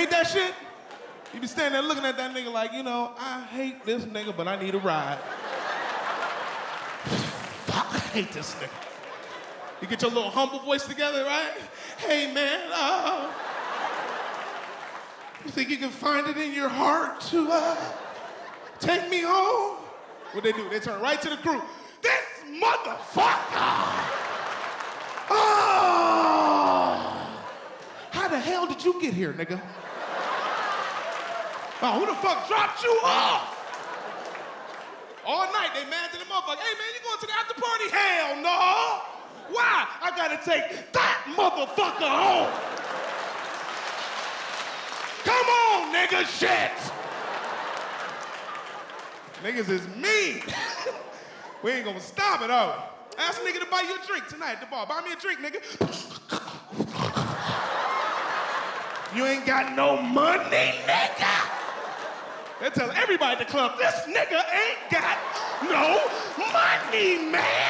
hate that shit? You be standing there looking at that nigga like, you know, I hate this nigga, but I need a ride. Fuck, I hate this nigga. You get your little humble voice together, right? Hey, man, uh, you think you can find it in your heart to uh, take me home? What they do? They turn right to the crew. This motherfucker! Oh! How the hell did you get here, nigga? Oh, who the fuck dropped you off? All night they mad to the motherfucker. Hey man, you going to the after party? Hell no! Why? I gotta take that motherfucker home. Come on, nigga, shit. Niggas is mean. we ain't gonna stop it, are? Ask a nigga to buy you a drink tonight at the bar. Buy me a drink, nigga. You ain't got no money. They tell everybody at the club, this nigga ain't got no money, man.